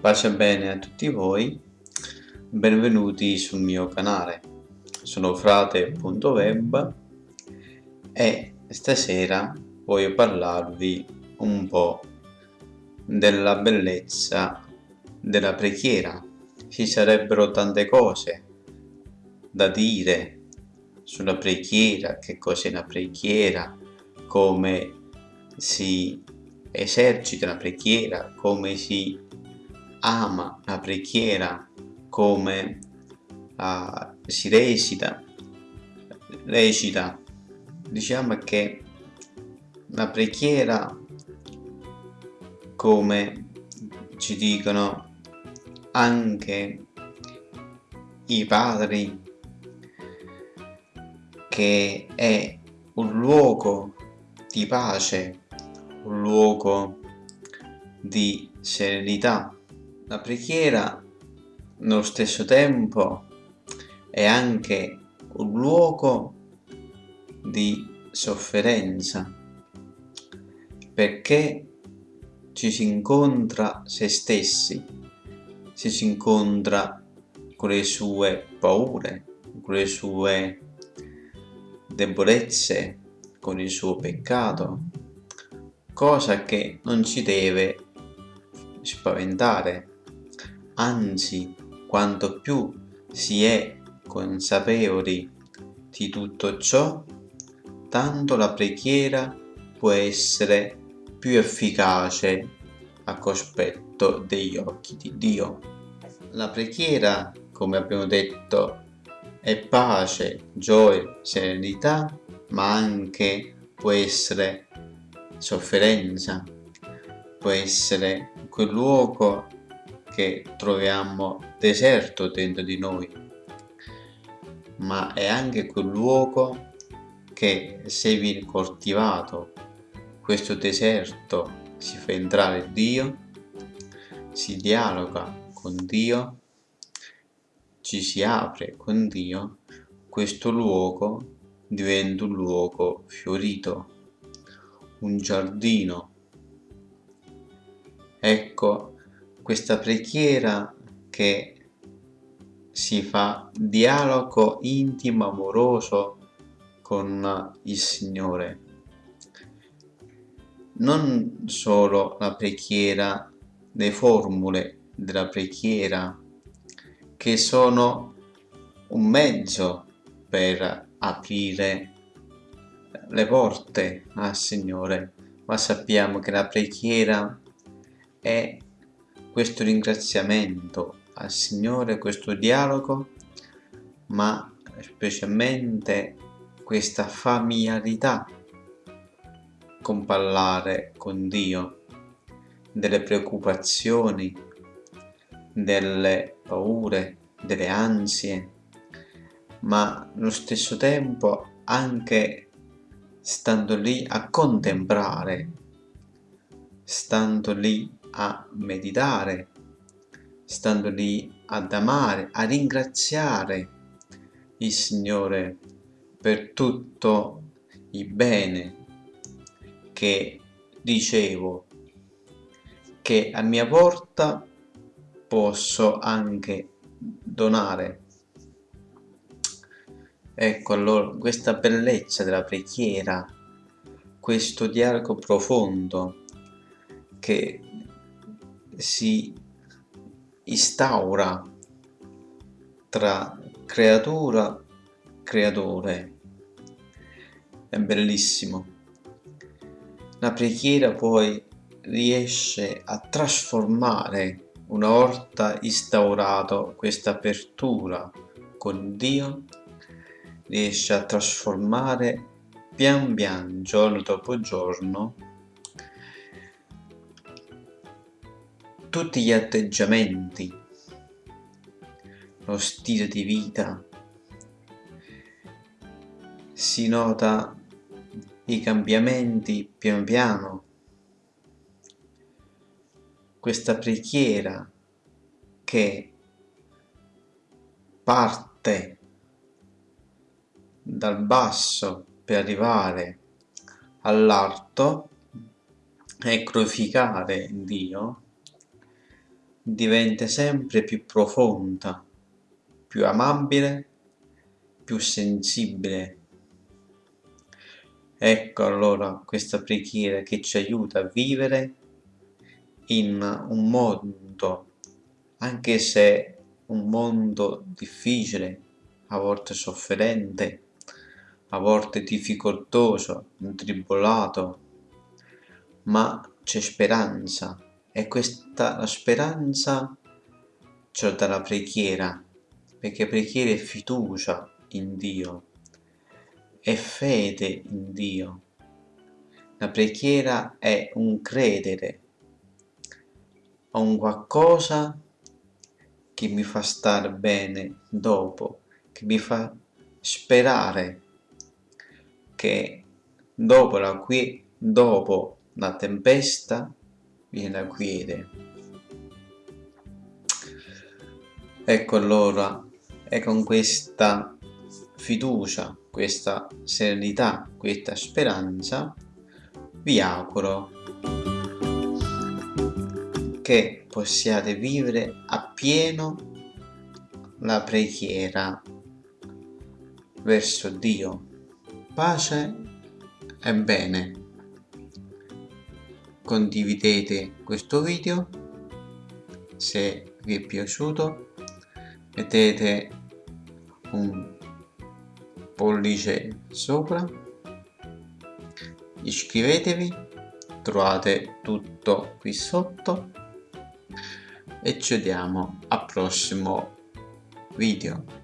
Pace bene a tutti voi, benvenuti sul mio canale. Sono frate.web e stasera voglio parlarvi un po' della bellezza della preghiera. Ci sarebbero tante cose da dire sulla preghiera, che cos'è la preghiera, come si esercita la preghiera, come si ama la preghiera come uh, si recita, recita, diciamo che la preghiera come ci dicono anche i padri che è un luogo di pace, un luogo di serenità la preghiera, nello stesso tempo, è anche un luogo di sofferenza, perché ci si incontra se stessi, ci si incontra con le sue paure, con le sue debolezze, con il suo peccato, cosa che non ci deve spaventare, anzi quanto più si è consapevoli di tutto ciò, tanto la preghiera può essere più efficace a cospetto degli occhi di Dio. La preghiera, come abbiamo detto, è pace, gioia, serenità, ma anche può essere sofferenza, può essere quel luogo che troviamo deserto dentro di noi, ma è anche quel luogo che se viene coltivato questo deserto si fa entrare Dio, si dialoga con Dio, ci si apre con Dio, questo luogo diventa un luogo fiorito, un giardino. Ecco questa preghiera che si fa dialogo intimo, amoroso con il Signore. Non solo la preghiera, le formule della preghiera che sono un mezzo per aprire le porte al Signore, ma sappiamo che la preghiera è questo ringraziamento al Signore, questo dialogo, ma specialmente questa familiarità con parlare con Dio delle preoccupazioni, delle paure, delle ansie, ma allo stesso tempo anche stando lì a contemplare, stando lì a meditare, stando lì ad amare, a ringraziare il Signore per tutto il bene che dicevo che a mia porta posso anche donare. Ecco allora questa bellezza della preghiera, questo dialogo profondo che si instaura tra creatura creatore. È bellissimo. La preghiera poi riesce a trasformare una volta instaurato questa apertura con Dio riesce a trasformare pian piano giorno dopo giorno tutti gli atteggiamenti, lo stile di vita, si nota i cambiamenti pian piano, questa preghiera che parte dal basso per arrivare all'alto e glorificare Dio diventa sempre più profonda, più amabile, più sensibile. Ecco allora questa preghiera che ci aiuta a vivere in un mondo, anche se un mondo difficile, a volte sofferente, a volte difficoltoso, intribolato, ma c'è speranza e questa speranza ce la dà la preghiera, perché preghiera è fiducia in Dio, è fede in Dio. La preghiera è un credere a un qualcosa che mi fa stare bene dopo, che mi fa sperare che dopo la, qui, dopo la tempesta viene la quiete. Ecco allora, è con questa fiducia, questa serenità, questa speranza, vi auguro che possiate vivere appieno la preghiera verso Dio pace e bene condividete questo video. Se vi è piaciuto mettete un pollice sopra. Iscrivetevi trovate tutto qui sotto. E ci vediamo al prossimo video